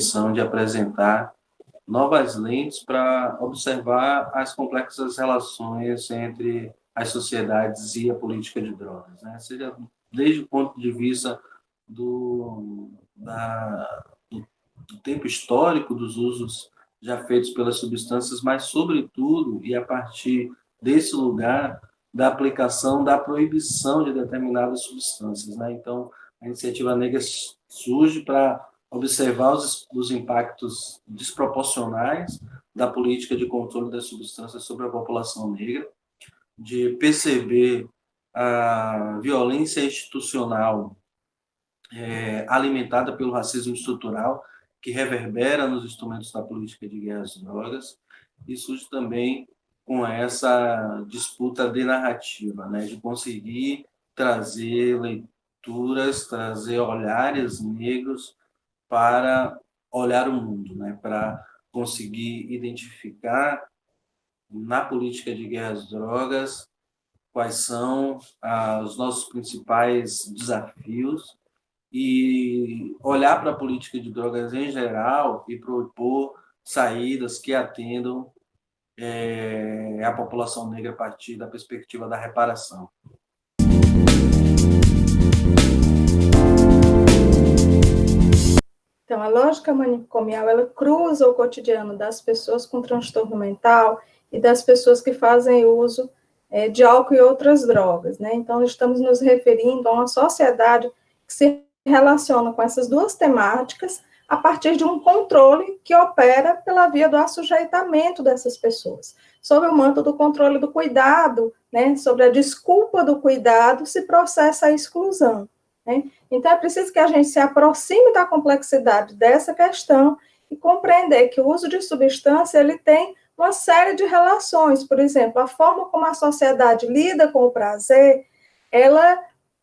intenção de apresentar novas lentes para observar as complexas relações entre as sociedades e a política de drogas, né? seja desde o ponto de vista do, da, do tempo histórico dos usos já feitos pelas substâncias, mas, sobretudo, e a partir desse lugar, da aplicação da proibição de determinadas substâncias. Né? Então, a iniciativa negra surge para observar os, os impactos desproporcionais da política de controle das substâncias sobre a população negra, de perceber a violência institucional é, alimentada pelo racismo estrutural, que reverbera nos instrumentos da política de guerra às drogas, e surge também com essa disputa de narrativa, né, de conseguir trazer leituras, trazer olhares negros para olhar o mundo, né, para conseguir identificar na política de guerra às drogas quais são ah, os nossos principais desafios e olhar para a política de drogas em geral e propor saídas que atendam é, a população negra a partir da perspectiva da reparação. Então, a lógica manicomial, ela cruza o cotidiano das pessoas com transtorno mental e das pessoas que fazem uso é, de álcool e outras drogas, né? Então, estamos nos referindo a uma sociedade que se relaciona com essas duas temáticas a partir de um controle que opera pela via do assujeitamento dessas pessoas, sob o manto do controle do cuidado, né, sobre a desculpa do cuidado, se processa a exclusão. Né? Então, é preciso que a gente se aproxime da complexidade dessa questão e compreender que o uso de substância ele tem uma série de relações, por exemplo, a forma como a sociedade lida com o prazer, ela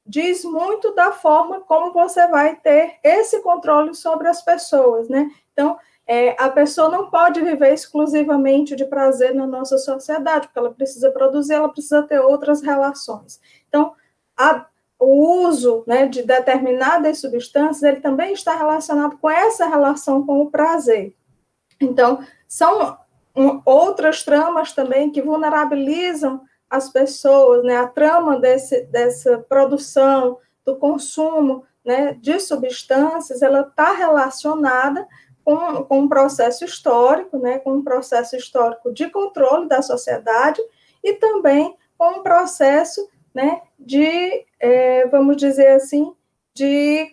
diz muito da forma como você vai ter esse controle sobre as pessoas, né? Então, é, a pessoa não pode viver exclusivamente de prazer na nossa sociedade, porque ela precisa produzir, ela precisa ter outras relações. Então, a, o uso né, de determinadas substâncias, ele também está relacionado com essa relação com o prazer. Então, são um, outras tramas também que vulnerabilizam as pessoas, né, a trama desse, dessa produção, do consumo né, de substâncias, ela está relacionada com, com um processo histórico, né, com um processo histórico de controle da sociedade e também com um processo né, de, é, vamos dizer assim, de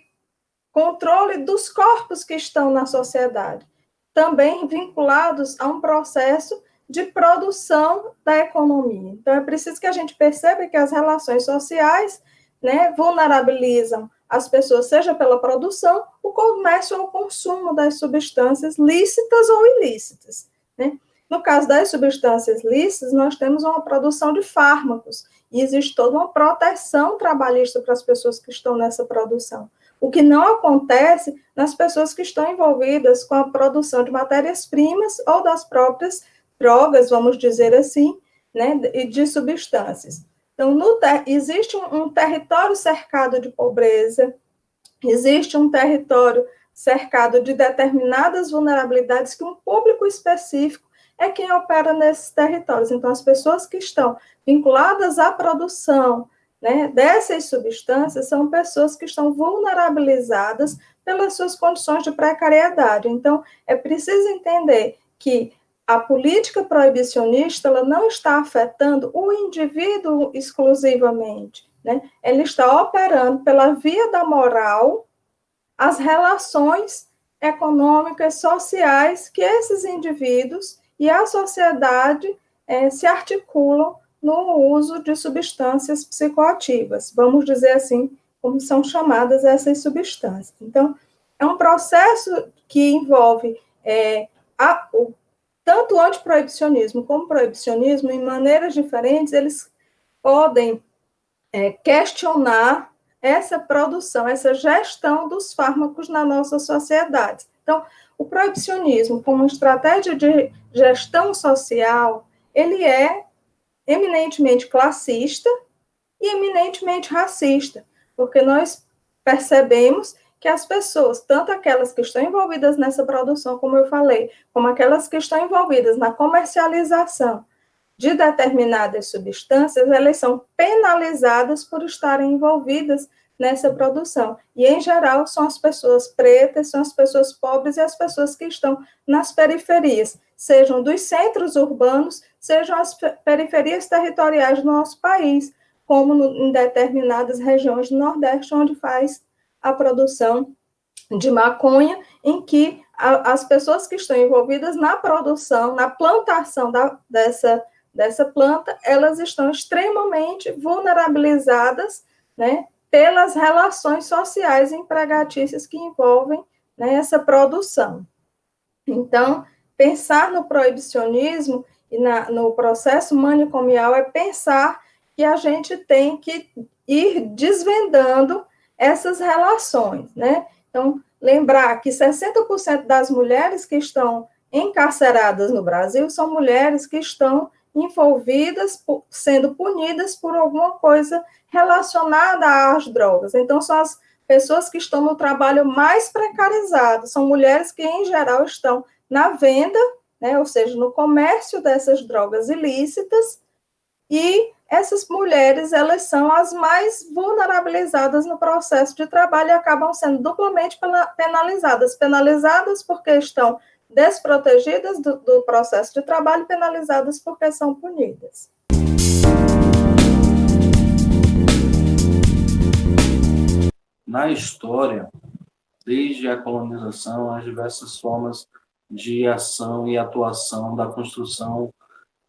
controle dos corpos que estão na sociedade, também vinculados a um processo de produção da economia. Então, é preciso que a gente perceba que as relações sociais né, vulnerabilizam as pessoas, seja pela produção, o comércio ou o consumo das substâncias lícitas ou ilícitas. Né? No caso das substâncias lícitas, nós temos uma produção de fármacos, e existe toda uma proteção trabalhista para as pessoas que estão nessa produção. O que não acontece nas pessoas que estão envolvidas com a produção de matérias-primas ou das próprias drogas, vamos dizer assim, né, e de substâncias. Então, existe um, um território cercado de pobreza, existe um território cercado de determinadas vulnerabilidades que um público específico é quem opera nesses territórios. Então, as pessoas que estão vinculadas à produção né, dessas substâncias são pessoas que estão vulnerabilizadas pelas suas condições de precariedade. Então, é preciso entender que a política proibicionista ela não está afetando o indivíduo exclusivamente, né? Ela está operando pela via da moral as relações econômicas, sociais que esses indivíduos e a sociedade é, se articulam no uso de substâncias psicoativas, vamos dizer assim, como são chamadas essas substâncias. Então, é um processo que envolve é, a, o tanto o antiproibicionismo como o proibicionismo, em maneiras diferentes, eles podem é, questionar essa produção, essa gestão dos fármacos na nossa sociedade. Então, o proibicionismo, como estratégia de gestão social, ele é eminentemente classista e eminentemente racista, porque nós percebemos que as pessoas, tanto aquelas que estão envolvidas nessa produção, como eu falei, como aquelas que estão envolvidas na comercialização de determinadas substâncias, elas são penalizadas por estarem envolvidas nessa produção. E, em geral, são as pessoas pretas, são as pessoas pobres e as pessoas que estão nas periferias, sejam dos centros urbanos, sejam as periferias territoriais do nosso país, como no, em determinadas regiões do Nordeste, onde faz a produção de maconha, em que a, as pessoas que estão envolvidas na produção, na plantação da, dessa, dessa planta, elas estão extremamente vulnerabilizadas, né, pelas relações sociais empregatícias que envolvem né, essa produção. Então, pensar no proibicionismo e na, no processo manicomial é pensar que a gente tem que ir desvendando essas relações, né? Então, lembrar que 60% das mulheres que estão encarceradas no Brasil são mulheres que estão envolvidas, sendo punidas por alguma coisa relacionada às drogas. Então, são as pessoas que estão no trabalho mais precarizado, são mulheres que, em geral, estão na venda, né, ou seja, no comércio dessas drogas ilícitas, e essas mulheres, elas são as mais vulnerabilizadas no processo de trabalho e acabam sendo duplamente penalizadas. Penalizadas porque estão desprotegidas do, do processo de trabalho, penalizadas porque são punidas. Na história, desde a colonização, as diversas formas de ação e atuação da construção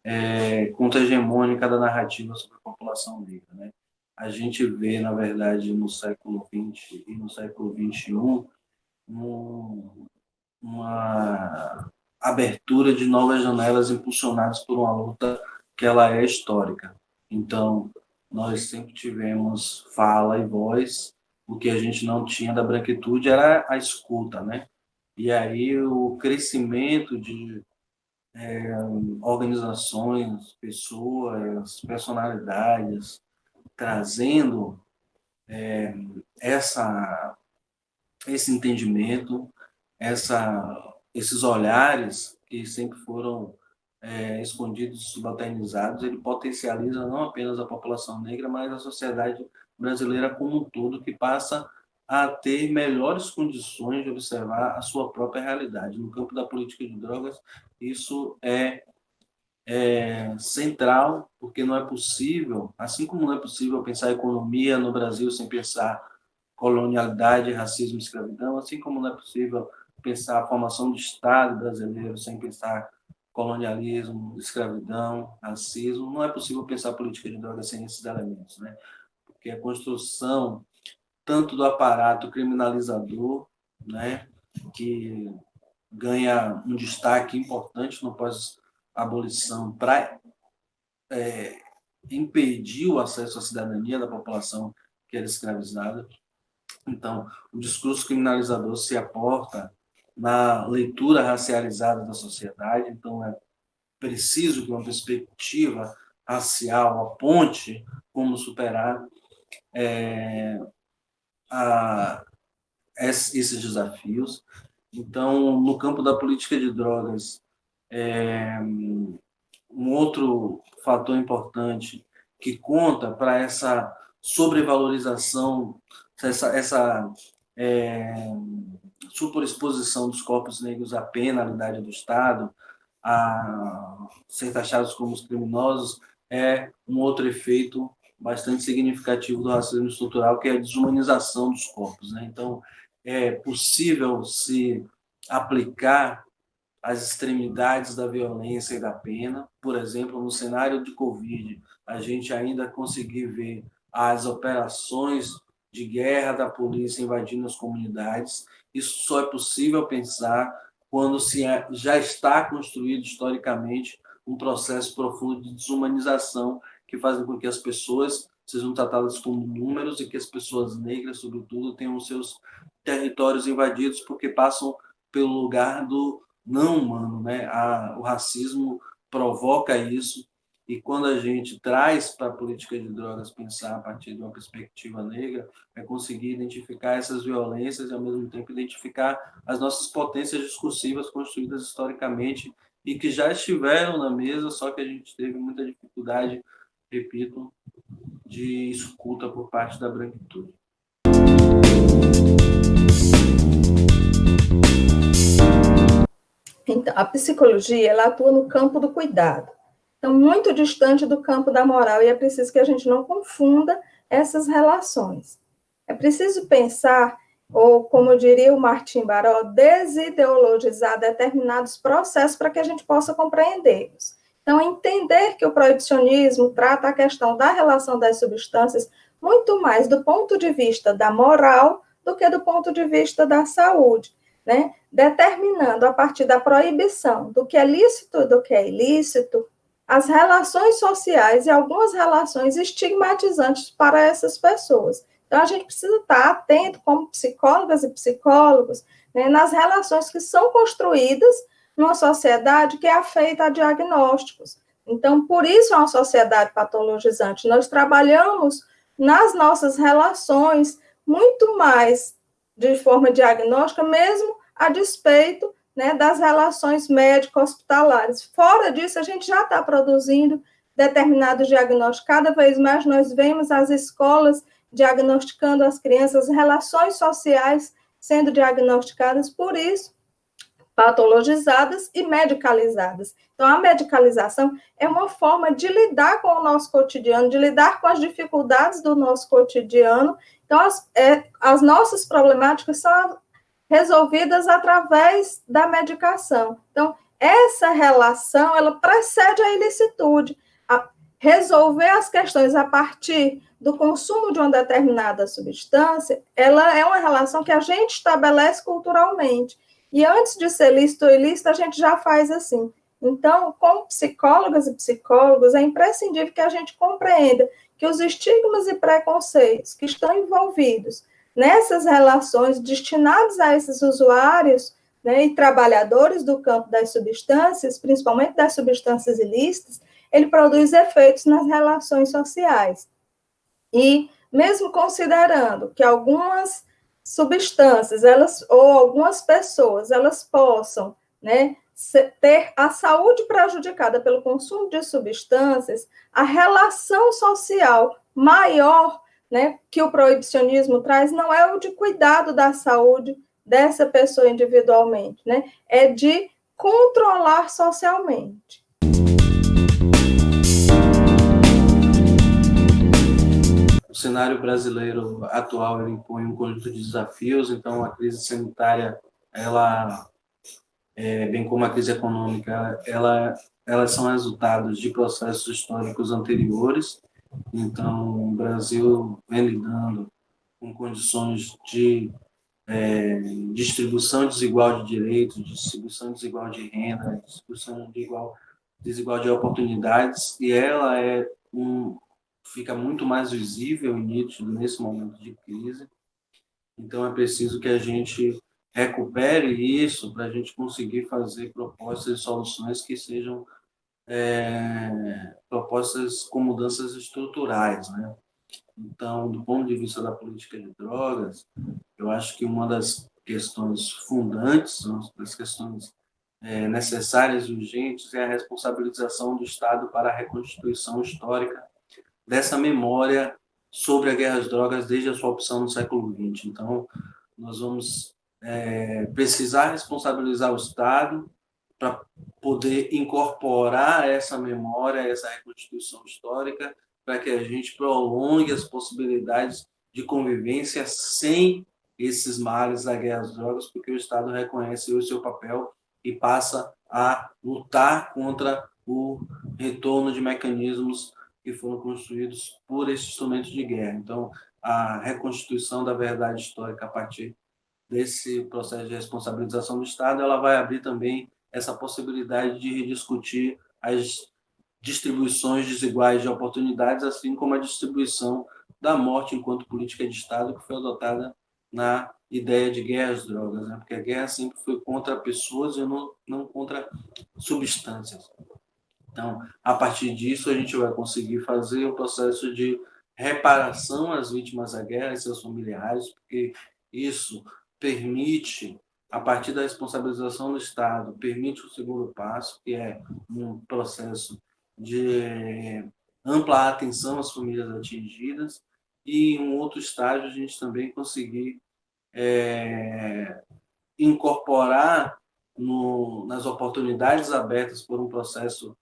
é, contra-hegemônica da narrativa sobre a população negra. Né? A gente vê, na verdade, no século XX e no século XXI, um, uma abertura de novas janelas impulsionadas por uma luta que ela é histórica. Então, nós sempre tivemos fala e voz, o que a gente não tinha da branquitude era a escuta, né? E aí o crescimento de é, organizações, pessoas, personalidades, trazendo é, essa, esse entendimento, essa, esses olhares que sempre foram é, escondidos, subalternizados, ele potencializa não apenas a população negra, mas a sociedade brasileira como um todo, que passa a ter melhores condições de observar a sua própria realidade. No campo da política de drogas, isso é, é, central, porque não é possível, assim como não é possível pensar economia no Brasil sem pensar colonialidade, racismo escravidão, assim como não é possível pensar a formação do Estado brasileiro sem pensar colonialismo, escravidão, racismo, não é possível pensar política de drogas sem esses elementos, né? Porque a construção tanto do aparato criminalizador, né, que ganha um destaque importante no pós-abolição para é, impedir o acesso à cidadania da população que era escravizada. Então, o discurso criminalizador se aporta na leitura racializada da sociedade, então é preciso que uma perspectiva racial aponte como superar é, a esses desafios. Então, no campo da política de drogas, é, um outro fator importante que conta para essa sobrevalorização, essa, essa é, superexposição dos corpos negros à penalidade do Estado, a ser taxados como criminosos, é um outro efeito bastante significativo do racismo estrutural, que é a desumanização dos corpos. Né? Então, é possível se aplicar as extremidades da violência e da pena. Por exemplo, no cenário de Covid, a gente ainda conseguir ver as operações de guerra da polícia invadindo as comunidades. Isso só é possível pensar quando se é, já está construído historicamente um processo profundo de desumanização que fazem com que as pessoas sejam tratadas como números e que as pessoas negras, sobretudo, tenham seus territórios invadidos porque passam pelo lugar do não humano, né? O racismo provoca isso e quando a gente traz para a política de drogas pensar a partir de uma perspectiva negra, é conseguir identificar essas violências e, ao mesmo tempo, identificar as nossas potências discursivas construídas historicamente e que já estiveram na mesa, só que a gente teve muita dificuldade, repito, de escuta por parte da branquitude. Então, a psicologia ela atua no campo do cuidado, então muito distante do campo da moral e é preciso que a gente não confunda essas relações. É preciso pensar, ou como diria o Martim Baró, desideologizar determinados processos para que a gente possa compreendê-los. Então, entender que o proibicionismo trata a questão da relação das substâncias muito mais do ponto de vista da moral do que do ponto de vista da saúde, né? Determinando a partir da proibição do que é lícito e do que é ilícito, as relações sociais e algumas relações estigmatizantes para essas pessoas. Então, a gente precisa estar atento, como psicólogas e psicólogos, né, nas relações que são construídas numa sociedade que é feita a diagnósticos. Então, por isso é uma sociedade patologizante. Nós trabalhamos nas nossas relações muito mais de forma diagnóstica, mesmo a despeito né, das relações médico-hospitalares. Fora disso, a gente já está produzindo determinados diagnósticos. Cada vez mais nós vemos as escolas diagnosticando as crianças, relações sociais sendo diagnosticadas, por isso, patologizadas e medicalizadas. Então, a medicalização é uma forma de lidar com o nosso cotidiano, de lidar com as dificuldades do nosso cotidiano. Então, as, é, as nossas problemáticas são resolvidas através da medicação. Então, essa relação, ela precede a ilicitude. A resolver as questões a partir do consumo de uma determinada substância, ela é uma relação que a gente estabelece culturalmente. E antes de ser lícito ou ilícito, a gente já faz assim. Então, como psicólogas e psicólogos, é imprescindível que a gente compreenda que os estigmas e preconceitos que estão envolvidos nessas relações destinados a esses usuários né, e trabalhadores do campo das substâncias, principalmente das substâncias ilícitas, ele produz efeitos nas relações sociais. E mesmo considerando que algumas substâncias, elas ou algumas pessoas, elas possam, né, ter a saúde prejudicada pelo consumo de substâncias, a relação social maior, né, que o proibicionismo traz não é o de cuidado da saúde dessa pessoa individualmente, né, é de controlar socialmente. o cenário brasileiro atual impõe um conjunto de desafios, então a crise sanitária, ela, é, bem como a crise econômica, ela, elas são resultados de processos históricos anteriores. Então, o Brasil vem lidando com condições de é, distribuição desigual de direitos, distribuição desigual de renda, distribuição de igual, desigual de oportunidades, e ela é um, fica muito mais visível e nítido nesse momento de crise. Então, é preciso que a gente recupere isso para a gente conseguir fazer propostas e soluções que sejam é, propostas com mudanças estruturais, né? Então, do ponto de vista da política de drogas, eu acho que uma das questões fundantes, uma das questões é, necessárias e urgentes é a responsabilização do Estado para a reconstituição histórica dessa memória sobre a guerra às drogas desde a sua opção no século XX. Então, nós vamos é, precisar responsabilizar o Estado para poder incorporar essa memória, essa reconstituição histórica, para que a gente prolongue as possibilidades de convivência sem esses males da guerra às drogas, porque o Estado reconhece o seu papel e passa a lutar contra o retorno de mecanismos que foram construídos por esses instrumentos de guerra. Então, a reconstituição da verdade histórica a partir desse processo de responsabilização do Estado, ela vai abrir também essa possibilidade de rediscutir as distribuições desiguais de oportunidades, assim como a distribuição da morte enquanto política de Estado que foi adotada na ideia de guerra às drogas, né? porque a guerra sempre foi contra pessoas e não, não contra substâncias. Então, a partir disso, a gente vai conseguir fazer o processo de reparação às vítimas da guerra e seus familiares, porque isso permite, a partir da responsabilização do Estado, permite o segundo passo, que é um processo de ampla atenção às famílias atingidas, e em um outro estágio a gente também conseguir é, incorporar no, nas oportunidades abertas por um processo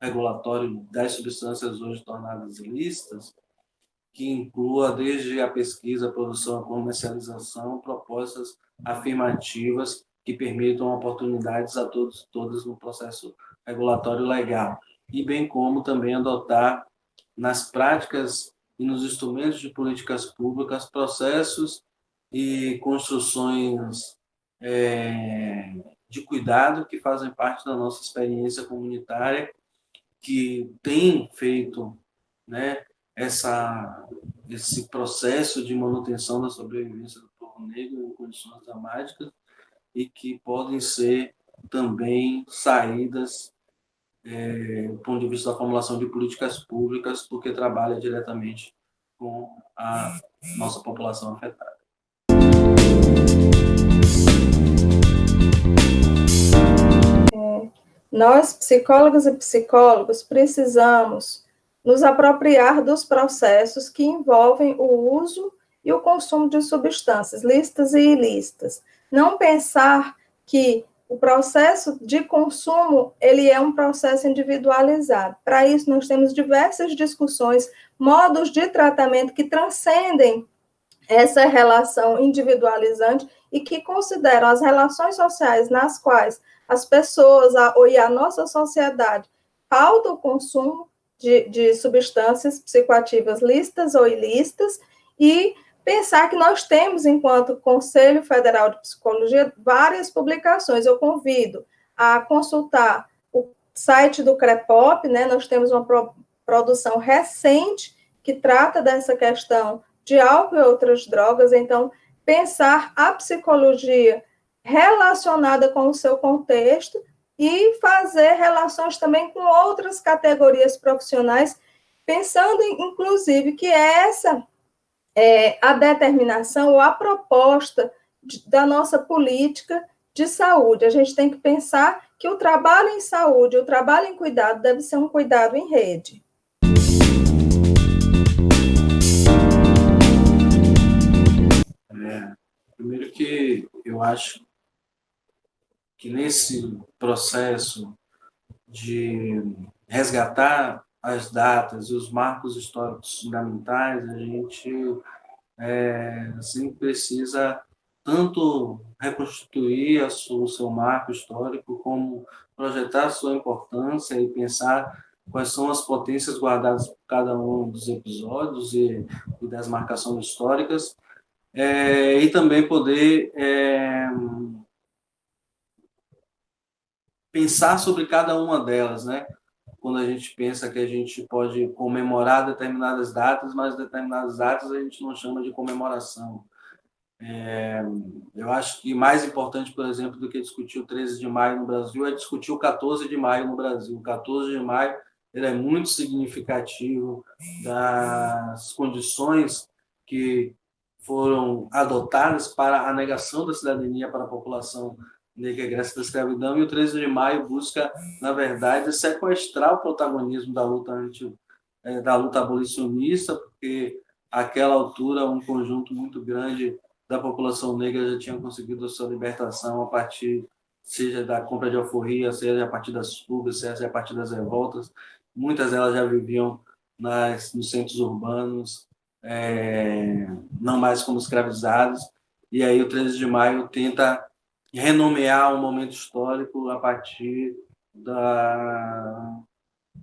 regulatório das substâncias hoje tornadas ilícitas, que inclua desde a pesquisa, a produção, a comercialização, propostas afirmativas que permitam oportunidades a todos todas no processo regulatório legal. E bem como também adotar nas práticas e nos instrumentos de políticas públicas processos e construções é, de cuidado que fazem parte da nossa experiência comunitária, que tem feito né, essa, esse processo de manutenção da sobrevivência do povo negro em condições dramáticas e que podem ser também saídas é, do ponto de vista da formulação de políticas públicas, porque trabalha diretamente com a nossa população afetada. Nós, psicólogas e psicólogos, precisamos nos apropriar dos processos que envolvem o uso e o consumo de substâncias lícitas e ilícitas. Não pensar que o processo de consumo, ele é um processo individualizado. Para isso, nós temos diversas discussões, modos de tratamento que transcendem essa relação individualizante e que consideram as relações sociais nas quais as pessoas a, e a nossa sociedade pautam o consumo de, de substâncias psicoativas lícitas ou ilícitas e pensar que nós temos, enquanto Conselho Federal de Psicologia, várias publicações. Eu convido a consultar o site do CREPOP, né? Nós temos uma pro, produção recente que trata dessa questão de álcool e outras drogas, então pensar a psicologia relacionada com o seu contexto e fazer relações também com outras categorias profissionais, pensando, inclusive, que essa é a determinação ou a proposta de, da nossa política de saúde. A gente tem que pensar que o trabalho em saúde, o trabalho em cuidado, deve ser um cuidado em rede. É, primeiro que eu acho que nesse processo de resgatar as datas e os marcos históricos fundamentais, a gente é, assim, precisa tanto reconstituir o seu marco histórico, como projetar a sua importância e pensar quais são as potências guardadas por cada um dos episódios e, e das marcações históricas, é, e também poder é, pensar sobre cada uma delas, né? Quando a gente pensa que a gente pode comemorar determinadas datas, mas determinadas datas a gente não chama de comemoração. É, eu acho que mais importante, por exemplo, do que discutir o 13 de maio no Brasil é discutir o 14 de maio no Brasil. O 14 de maio ele é muito significativo das condições que foram adotadas para a negação da cidadania para a população negra da escravidão, e o 13 de maio busca, na verdade, sequestrar o protagonismo da luta, anti, é, da luta abolicionista, porque àquela altura um conjunto muito grande da população negra já tinha conseguido a sua libertação a partir, seja da compra de alforria, seja a partir das fugas, seja a partir das revoltas. Muitas delas já viviam nas, nos centros urbanos, é, não mais como escravizados, e aí o 13 de maio tenta renomear um momento histórico a partir da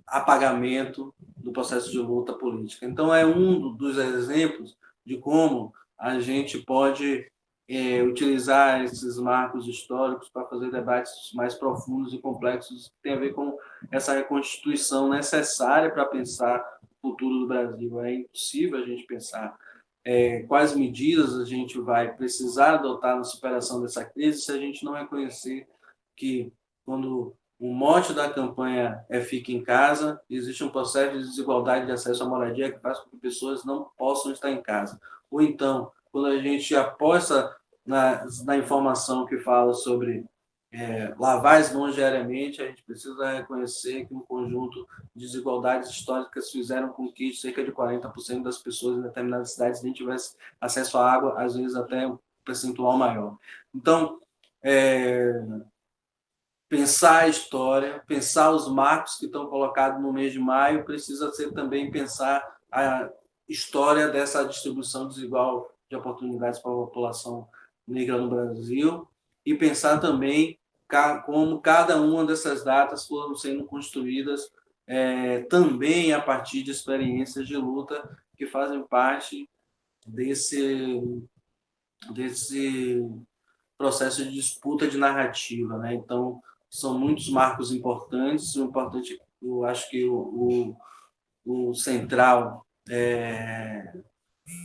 apagamento do processo de luta política. Então, é um dos exemplos de como a gente pode é, utilizar esses marcos históricos para fazer debates mais profundos e complexos que tem a ver com essa reconstituição necessária para pensar o futuro do Brasil. É impossível a gente pensar é, quais medidas a gente vai precisar adotar na superação dessa crise se a gente não reconhecer que, quando o mote da campanha é Fique em Casa, existe um processo de desigualdade de acesso à moradia que faz com que pessoas não possam estar em casa. Ou então, quando a gente aposta na, na informação que fala sobre é, lavar mãos diariamente, a gente precisa reconhecer que um conjunto de desigualdades históricas fizeram com que cerca de 40% das pessoas em determinadas cidades nem tivessem acesso à água, às vezes até um percentual maior. Então, é, pensar a história, pensar os marcos que estão colocados no mês de maio, precisa ser também pensar a história dessa distribuição desigual de oportunidades para a população negra no Brasil e pensar também como cada uma dessas datas foram sendo construídas é, também a partir de experiências de luta que fazem parte desse desse processo de disputa de narrativa, né? Então são muitos marcos importantes. O importante, eu acho que o, o, o central é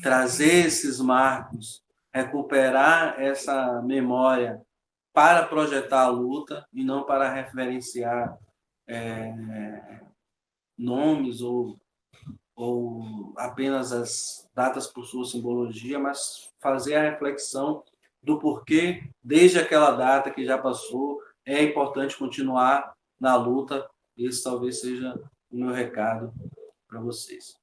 trazer esses marcos, recuperar essa memória para projetar a luta e não para referenciar é, nomes ou, ou apenas as datas por sua simbologia, mas fazer a reflexão do porquê, desde aquela data que já passou, é importante continuar na luta. Esse talvez seja o meu recado para vocês.